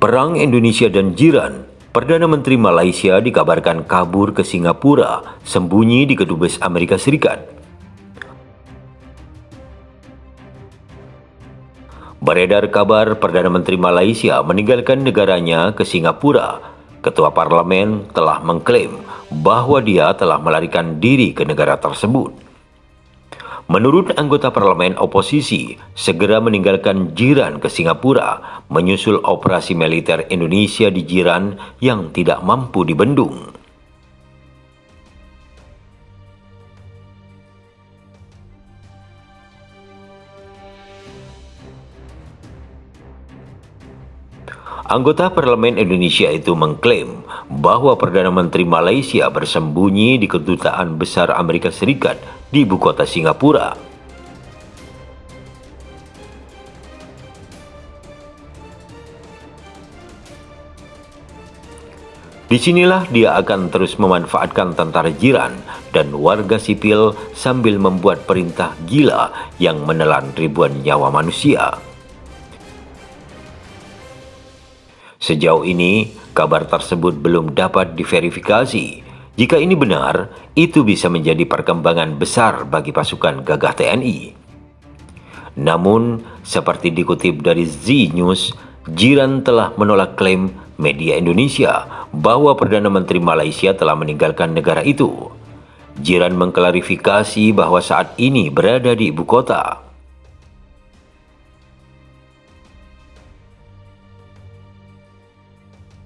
Perang Indonesia dan jiran, Perdana Menteri Malaysia dikabarkan kabur ke Singapura, sembunyi di kedubes Amerika Serikat. Beredar kabar Perdana Menteri Malaysia meninggalkan negaranya ke Singapura. Ketua Parlimen telah mengklaim bahawa dia telah melarikan diri ke negara tersebut. Menurut anggota parlemen oposisi, segera meninggalkan jiran ke Singapura menyusul operasi militer Indonesia di jiran yang tidak mampu dibendung. Anggota Parlemen Indonesia itu mengklaim bahawa Perdana Menteri Malaysia bersembunyi di Kedutaan Besar Amerika Serikat di ibu kota Singapura. Di sinilah dia akan terus memanfaatkan tentara jiran dan warga sipil sambil membuat perintah gila yang menelan ribuan nyawa manusia. Sejauh ini, kabar tersebut belum dapat diverifikasi. Jika ini benar, itu bisa menjadi perkembangan besar bagi pasukan gagah TNI. Namun, seperti dikutip dari Z News, Jiran telah menolak klaim media Indonesia bahwa Perdana Menteri Malaysia telah meninggalkan negara itu. Jiran mengklarifikasi bahwa saat ini berada di ibu kota.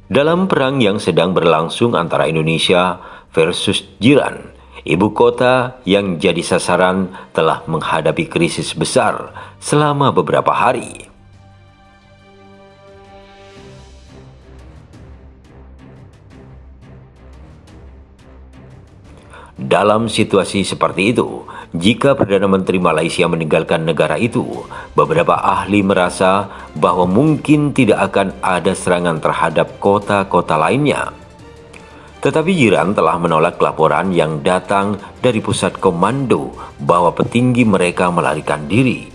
Dalam perang yang sedang berlangsung antara Indonesia versus jiran, ibu kota yang jadi sasaran telah menghadapi krisis besar selama beberapa hari. Dalam situasi seperti itu, jika Perdana Menteri Malaysia meninggalkan negara itu, beberapa ahli merasa bahawa mungkin tidak akan ada serangan terhadap kota-kota lainnya. Tetapi jiran telah menolak laporan yang datang dari pusat komando bahwa petinggi mereka melarikan diri.